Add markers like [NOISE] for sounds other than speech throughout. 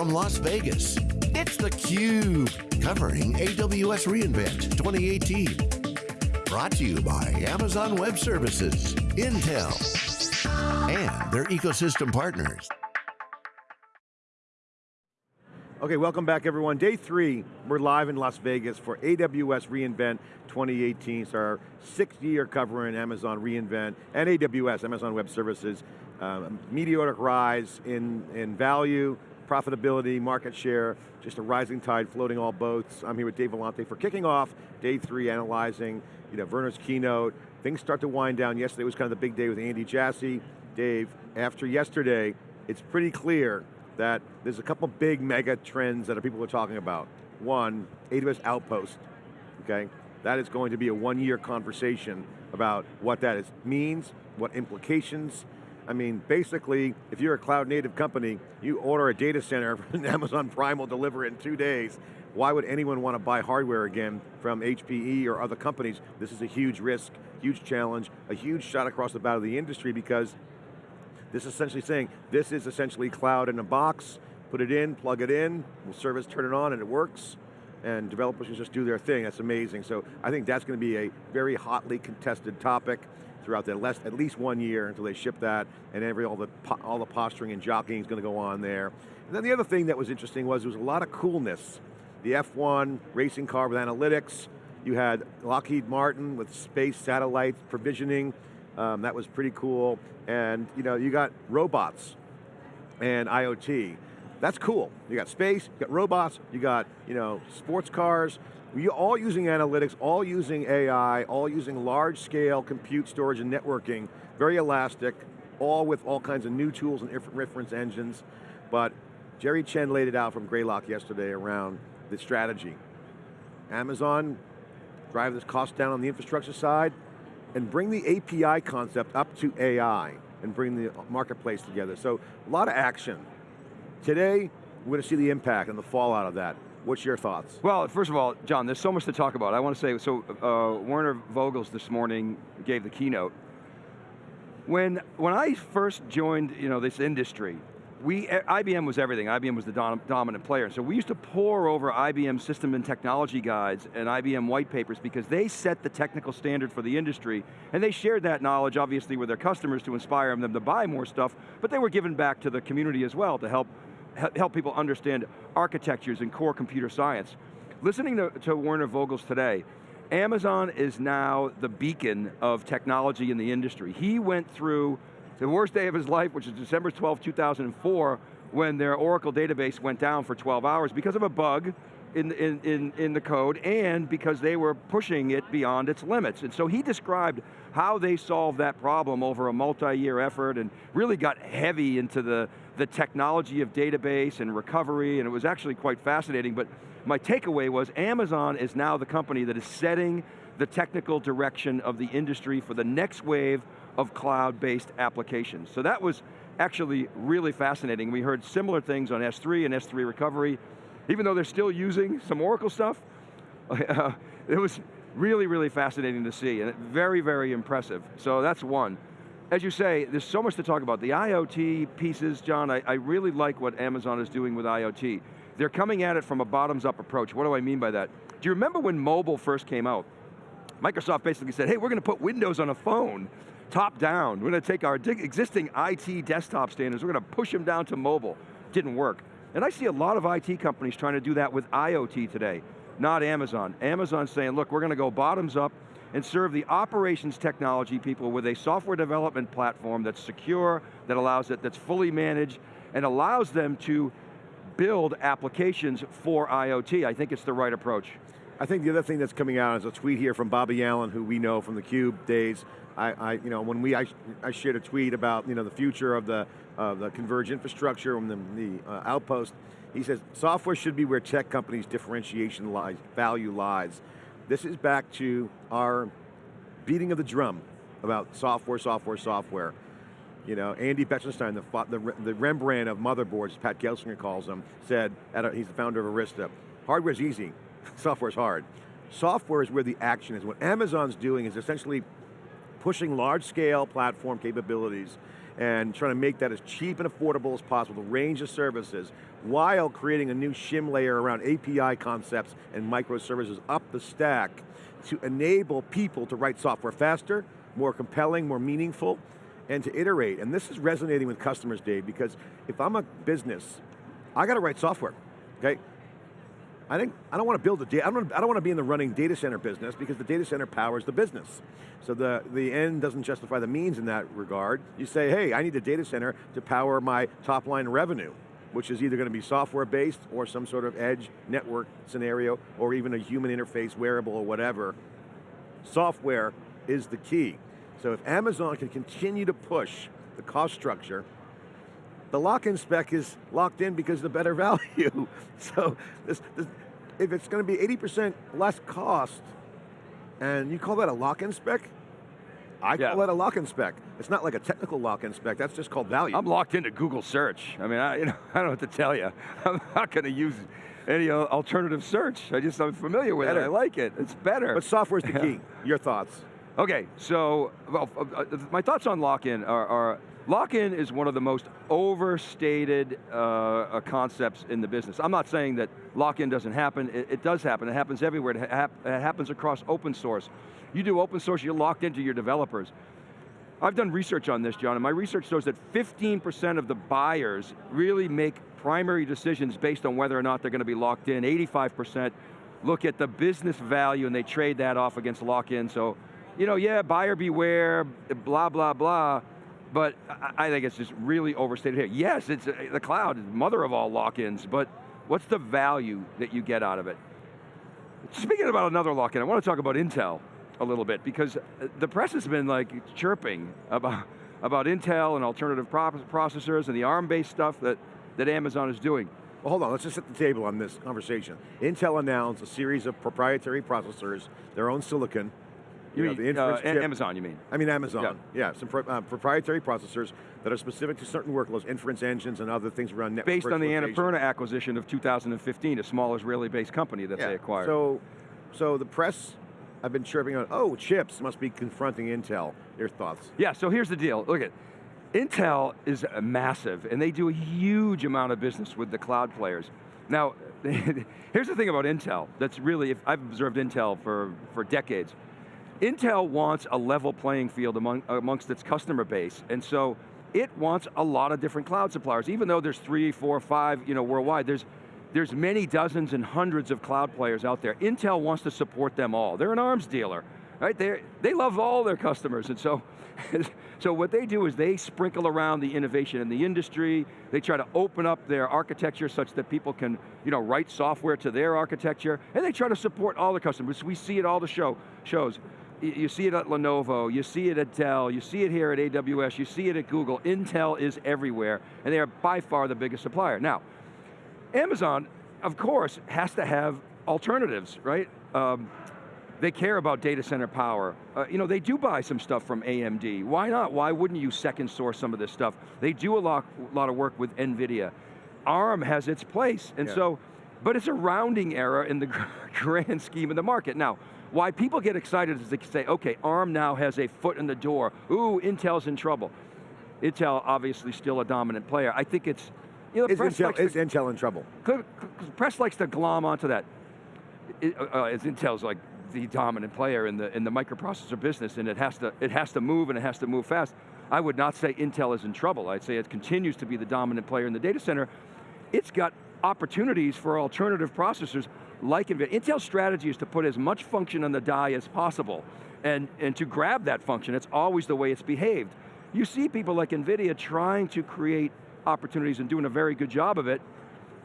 from Las Vegas, it's theCUBE, covering AWS reInvent 2018. Brought to you by Amazon Web Services, Intel, and their ecosystem partners. Okay, welcome back everyone. Day three, we're live in Las Vegas for AWS reInvent 2018. It's our sixth year covering Amazon reInvent and AWS, Amazon Web Services. Um, meteoric rise in, in value, profitability, market share, just a rising tide floating all boats. I'm here with Dave Vellante for kicking off day three, analyzing you know, Werner's keynote. Things start to wind down. Yesterday was kind of the big day with Andy Jassy. Dave, after yesterday, it's pretty clear that there's a couple big mega trends that people are talking about. One, AWS Outpost, okay? That is going to be a one year conversation about what that is, means, what implications. I mean, basically, if you're a cloud native company, you order a data center [LAUGHS] and Amazon Prime will deliver it in two days. Why would anyone want to buy hardware again from HPE or other companies? This is a huge risk, huge challenge, a huge shot across the bow of the industry because this is essentially saying, this is essentially cloud in a box, put it in, plug it in, we'll service turn it on and it works, and developers can just do their thing, that's amazing. So I think that's going to be a very hotly contested topic throughout the less, at least one year until they ship that, and every all the all the posturing and jockeying is going to go on there. And then the other thing that was interesting was there was a lot of coolness. The F1 racing car with analytics, you had Lockheed Martin with space satellite provisioning, um, that was pretty cool. And you know, you got robots and IoT. That's cool. You got space, you got robots, you got you know, sports cars, you all using analytics, all using AI, all using large scale compute storage and networking, very elastic, all with all kinds of new tools and inference engines. But Jerry Chen laid it out from Greylock yesterday around the strategy. Amazon, drive this cost down on the infrastructure side, and bring the API concept up to AI and bring the marketplace together. So a lot of action. Today, we're going to see the impact and the fallout of that. What's your thoughts? Well, first of all, John, there's so much to talk about. I want to say, so uh, Werner Vogels this morning gave the keynote. When, when I first joined you know, this industry, we, IBM was everything. IBM was the dom dominant player. So we used to pour over IBM system and technology guides and IBM white papers because they set the technical standard for the industry, and they shared that knowledge, obviously, with their customers to inspire them to buy more stuff, but they were given back to the community as well to help, help people understand architectures and core computer science. Listening to, to Werner Vogels today, Amazon is now the beacon of technology in the industry. He went through the worst day of his life, which is December 12, 2004, when their Oracle database went down for 12 hours because of a bug in, in, in, in the code and because they were pushing it beyond its limits. And so he described how they solved that problem over a multi-year effort and really got heavy into the, the technology of database and recovery, and it was actually quite fascinating, but my takeaway was Amazon is now the company that is setting the technical direction of the industry for the next wave of cloud-based applications. So that was actually really fascinating. We heard similar things on S3 and S3 recovery. Even though they're still using some Oracle stuff, [LAUGHS] it was really, really fascinating to see and very, very impressive. So that's one. As you say, there's so much to talk about. The IoT pieces, John, I, I really like what Amazon is doing with IoT. They're coming at it from a bottoms up approach. What do I mean by that? Do you remember when mobile first came out? Microsoft basically said, hey, we're going to put Windows on a phone top down. We're going to take our existing IT desktop standards, we're going to push them down to mobile. Didn't work. And I see a lot of IT companies trying to do that with IoT today, not Amazon. Amazon's saying, look, we're going to go bottoms up and serve the operations technology people with a software development platform that's secure, that allows it, that's fully managed, and allows them to build applications for IoT. I think it's the right approach. I think the other thing that's coming out is a tweet here from Bobby Allen, who we know from the Cube days, I, I, you know, when we, I, I, shared a tweet about, you know, the future of the, uh, the converged infrastructure and the, the uh, outpost, he says, software should be where tech companies' differentiation lies, value lies. This is back to our beating of the drum about software, software, software. You know, Andy Bechtolsheim, the, the, the Rembrandt of motherboards, Pat Gelsinger calls him, said, a, he's the founder of Arista, hardware's easy, [LAUGHS] software's hard. Software is where the action is. What Amazon's doing is essentially pushing large scale platform capabilities and trying to make that as cheap and affordable as possible, the range of services, while creating a new shim layer around API concepts and microservices up the stack to enable people to write software faster, more compelling, more meaningful, and to iterate. And this is resonating with customers, Dave, because if I'm a business, I got to write software, okay? I, think, I don't want to build a data, I don't, I don't want to be in the running data center business because the data center powers the business. So the, the end doesn't justify the means in that regard. You say, hey, I need a data center to power my top line revenue, which is either going to be software based or some sort of edge network scenario or even a human interface wearable or whatever. Software is the key. So if Amazon can continue to push the cost structure the lock-in spec is locked in because of the better [LAUGHS] value. so this, this, if it's going to be 80% less cost, and you call that a lock-in spec, I yeah. call that a lock-in spec. It's not like a technical lock-in spec, that's just called value. I'm locked into Google search. I mean, I, [LAUGHS] you know, I don't know what to tell you. I'm not going to use any alternative search. I just, I'm familiar with better. it, I like it, it's better. But software's the [LAUGHS] key, your thoughts? Okay, so well, uh, uh, my thoughts on lock-in are, are Lock-in is one of the most overstated uh, uh, concepts in the business. I'm not saying that lock-in doesn't happen, it, it, does happen, it happens everywhere, it, ha it happens across open source. You do open source, you're locked into your developers. I've done research on this, John, and my research shows that 15% of the buyers really make primary decisions based on whether or not they're going to be locked in. 85% look at the business value and they trade that off against lock-in. So, you know, yeah, buyer beware, blah, blah, blah, but I think it's just really overstated here. Yes, it's uh, the cloud mother of all lock-ins, but what's the value that you get out of it? Speaking about another lock-in, I want to talk about Intel a little bit because uh, the press has been like chirping about, about Intel and alternative processors and the ARM-based stuff that, that Amazon is doing. Well, hold on, let's just set the table on this conversation. Intel announced a series of proprietary processors, their own silicon, you, you mean, know, uh, Amazon, you mean? I mean Amazon, yeah. yeah some pro uh, proprietary processors that are specific to certain workloads, inference engines and other things around network Based on the Annapurna acquisition of 2015, a small Israeli-based company that yeah. they acquired. So, so the press, I've been chirping on, oh, chips must be confronting Intel. Your thoughts? Yeah, so here's the deal, look at, Intel is massive, and they do a huge amount of business with the cloud players. Now, [LAUGHS] here's the thing about Intel, that's really, if I've observed Intel for, for decades. Intel wants a level playing field among, amongst its customer base, and so it wants a lot of different cloud suppliers. Even though there's three, four, five, you know, worldwide, there's, there's many dozens and hundreds of cloud players out there. Intel wants to support them all. They're an arms dealer, right? They they love all their customers, and so, [LAUGHS] so what they do is they sprinkle around the innovation in the industry, they try to open up their architecture such that people can you know, write software to their architecture, and they try to support all the customers. We see it all the show, shows you see it at Lenovo, you see it at Dell, you see it here at AWS, you see it at Google. Intel is everywhere, and they are by far the biggest supplier. Now, Amazon, of course, has to have alternatives, right? Um, they care about data center power. Uh, you know, they do buy some stuff from AMD. Why not? Why wouldn't you second source some of this stuff? They do a lot, lot of work with NVIDIA. ARM has its place, and yeah. so, but it's a rounding error in the [LAUGHS] grand scheme of the market. Now, why people get excited is they say, okay, ARM now has a foot in the door. Ooh, Intel's in trouble. Intel obviously still a dominant player. I think it's, you know, is, Intel, is to, Intel in trouble? Press likes to glom onto that. It, uh, uh Intel's like the dominant player in the in the microprocessor business, and it has to it has to move and it has to move fast. I would not say Intel is in trouble. I'd say it continues to be the dominant player in the data center. It's got opportunities for alternative processors like NVIDIA. Intel's strategy is to put as much function on the die as possible and, and to grab that function. It's always the way it's behaved. You see people like NVIDIA trying to create opportunities and doing a very good job of it,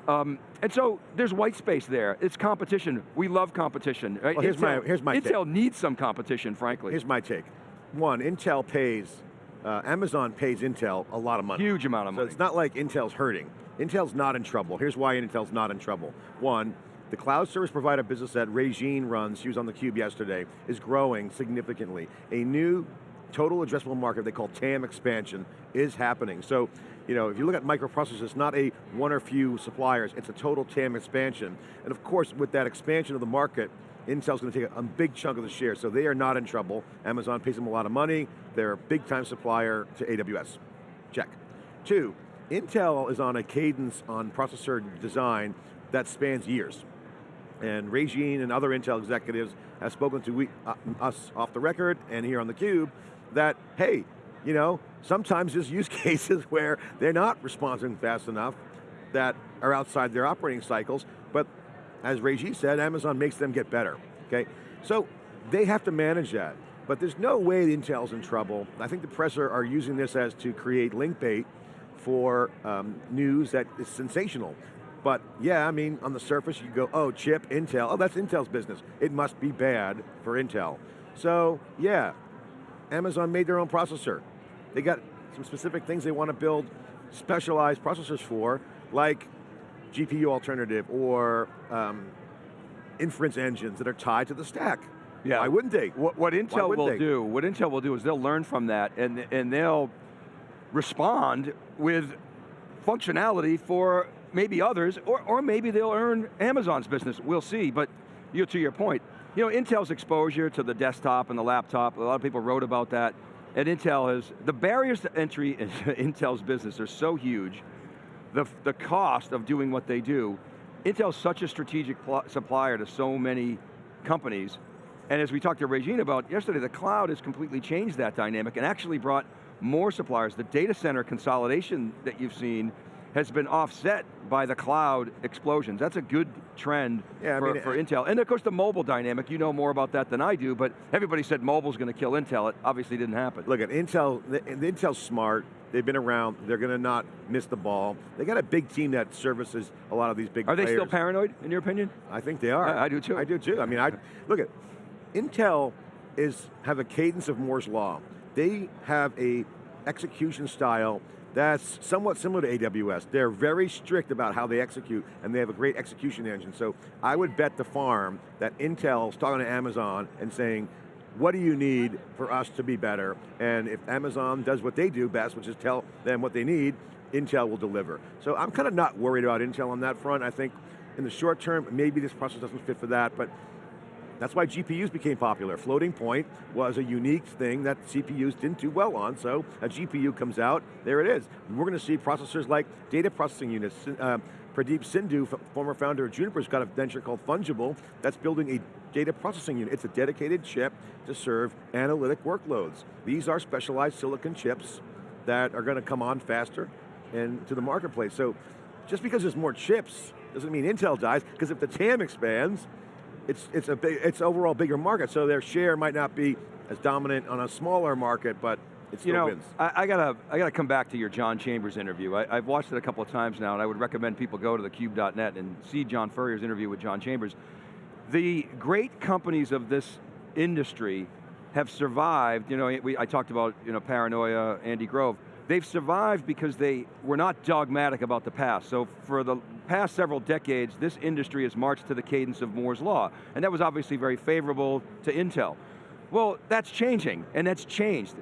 um, and so there's white space there. It's competition. We love competition. Right? Well, here's, Intel, my, here's my Intel take. needs some competition, frankly. Here's my take. One, Intel pays, uh, Amazon pays Intel a lot of money. Huge amount of money. So it's not like Intel's hurting. Intel's not in trouble. Here's why Intel's not in trouble. One, the cloud service provider business that Raejeanne runs, she was on the cube yesterday, is growing significantly. A new total addressable market they call TAM expansion is happening. So, you know, if you look at microprocessors, it's not a one or few suppliers, it's a total TAM expansion. And of course, with that expansion of the market, Intel's going to take a, a big chunk of the share, so they are not in trouble. Amazon pays them a lot of money, they're a big time supplier to AWS. check. Two, Intel is on a cadence on processor design that spans years. And Raejeanne and other Intel executives have spoken to we, uh, us off the record and here on theCUBE that, hey, you know, sometimes there's use [LAUGHS] cases where they're not responding fast enough that are outside their operating cycles, but as Reggie said, Amazon makes them get better, okay? So they have to manage that, but there's no way Intel's in trouble. I think the press are, are using this as to create link bait for um, news that is sensational. But yeah, I mean, on the surface you go, oh, chip, Intel, oh, that's Intel's business. It must be bad for Intel. So yeah, Amazon made their own processor. They got some specific things they want to build specialized processors for, like GPU alternative or um, inference engines that are tied to the stack. Yeah. Why wouldn't they? What, what Intel will they? do, what Intel will do is they'll learn from that and, and they'll respond with functionality for maybe others, or, or maybe they'll earn Amazon's business, we'll see, but you know, to your point, you know, Intel's exposure to the desktop and the laptop, a lot of people wrote about that, and Intel has, the barriers to entry into [LAUGHS] Intel's business are so huge, the, the cost of doing what they do, Intel's such a strategic supplier to so many companies, and as we talked to Raejeanne about yesterday, the cloud has completely changed that dynamic and actually brought more suppliers. The data center consolidation that you've seen has been offset by the cloud explosions. That's a good trend yeah, for, I mean, for Intel. And of course the mobile dynamic, you know more about that than I do, but everybody said mobile's going to kill Intel. It obviously didn't happen. Look at Intel, the, the Intel's smart. They've been around, they're going to not miss the ball. They got a big team that services a lot of these big Are players. they still paranoid, in your opinion? I think they are. I, I do too. I do too. I mean, I [LAUGHS] look at, Intel is, have a cadence of Moore's Law. They have a execution style that's somewhat similar to AWS. They're very strict about how they execute, and they have a great execution engine. So I would bet the farm that Intel's talking to Amazon and saying, what do you need for us to be better? And if Amazon does what they do best, which is tell them what they need, Intel will deliver. So I'm kind of not worried about Intel on that front. I think in the short term, maybe this process doesn't fit for that, but that's why GPUs became popular. Floating point was a unique thing that CPUs didn't do well on, so a GPU comes out, there it is. We're going to see processors like data processing units. Uh, Pradeep Sindhu, former founder of Juniper's got a venture called Fungible that's building a data processing unit. It's a dedicated chip to serve analytic workloads. These are specialized silicon chips that are going to come on faster and to the marketplace. So just because there's more chips doesn't mean Intel dies, because if the TAM expands, it's, it's, a big, it's overall bigger market, so their share might not be as dominant on a smaller market, but it still you know, wins. I, I got I got to come back to your John Chambers interview. I, have watched it a couple of times now, and I would recommend people go to thecube.net and see John Furrier's interview with John Chambers. The great companies of this industry have survived, you know, we, I talked about you know, Paranoia, Andy Grove, they've survived because they were not dogmatic about the past. So for the past several decades, this industry has marched to the cadence of Moore's Law, and that was obviously very favorable to Intel. Well, that's changing, and that's changed.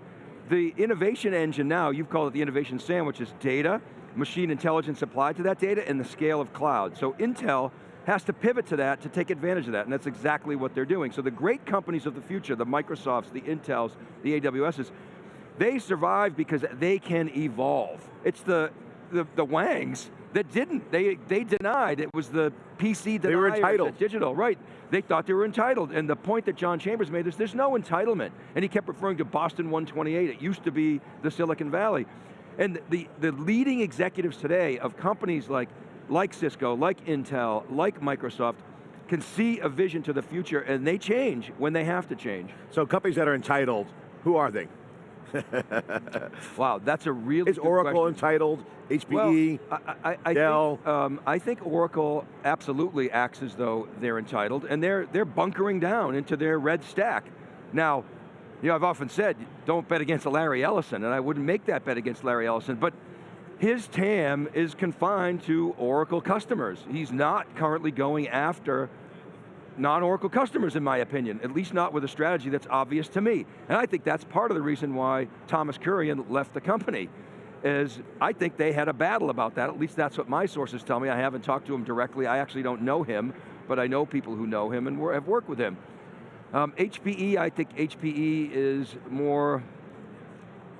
The innovation engine now, you've called it the innovation sandwich, is data, machine intelligence applied to that data, and the scale of cloud. So Intel has to pivot to that to take advantage of that, and that's exactly what they're doing. So the great companies of the future, the Microsofts, the Intels, the AWSs, they survive because they can evolve. It's the, the, the Wangs that didn't. They, they denied it was the PC They were entitled. Digital, right. They thought they were entitled. And the point that John Chambers made is there's no entitlement. And he kept referring to Boston 128. It used to be the Silicon Valley. And the, the leading executives today of companies like, like Cisco, like Intel, like Microsoft, can see a vision to the future and they change when they have to change. So companies that are entitled, who are they? [LAUGHS] wow, that's a really Is Oracle question. entitled? HPE, well, I, I, I Dell? Think, um, I think Oracle absolutely acts as though they're entitled, and they're, they're bunkering down into their red stack. Now, you know, I've often said, don't bet against Larry Ellison, and I wouldn't make that bet against Larry Ellison, but his TAM is confined to Oracle customers. He's not currently going after non-Oracle customers in my opinion, at least not with a strategy that's obvious to me. And I think that's part of the reason why Thomas Kurian left the company, is I think they had a battle about that, at least that's what my sources tell me. I haven't talked to him directly, I actually don't know him, but I know people who know him and have worked with him. Um, HPE, I think HPE is more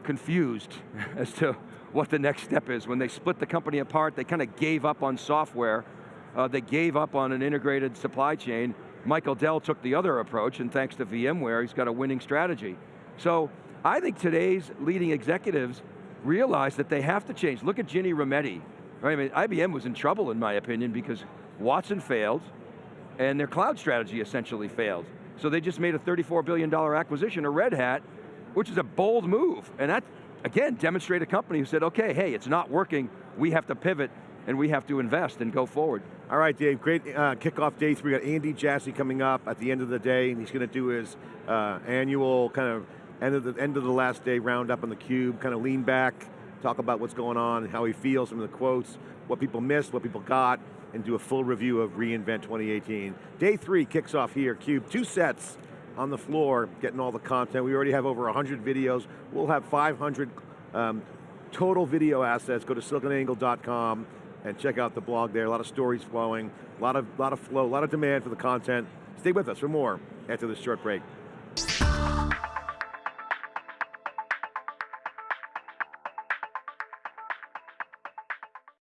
confused [LAUGHS] as to what the next step is. When they split the company apart, they kind of gave up on software, uh, they gave up on an integrated supply chain. Michael Dell took the other approach, and thanks to VMware, he's got a winning strategy. So, I think today's leading executives realize that they have to change. Look at Ginny Rometty. Right? I mean, IBM was in trouble, in my opinion, because Watson failed, and their cloud strategy essentially failed. So they just made a $34 billion acquisition of Red Hat, which is a bold move. And that, again, demonstrated a company who said, okay, hey, it's not working, we have to pivot, and we have to invest and go forward. All right, Dave, great uh, kickoff day three. We got Andy Jassy coming up at the end of the day, and he's going to do his uh, annual kind of end of the end of the last day roundup on the cube, kind of lean back, talk about what's going on, how he feels, some of the quotes, what people missed, what people got, and do a full review of reInvent 2018. Day three kicks off here, Cube, two sets on the floor, getting all the content. We already have over 100 videos. We'll have 500 um, total video assets. Go to siliconangle.com and check out the blog there. A lot of stories flowing, a lot of, lot of flow, a lot of demand for the content. Stay with us for more after this short break.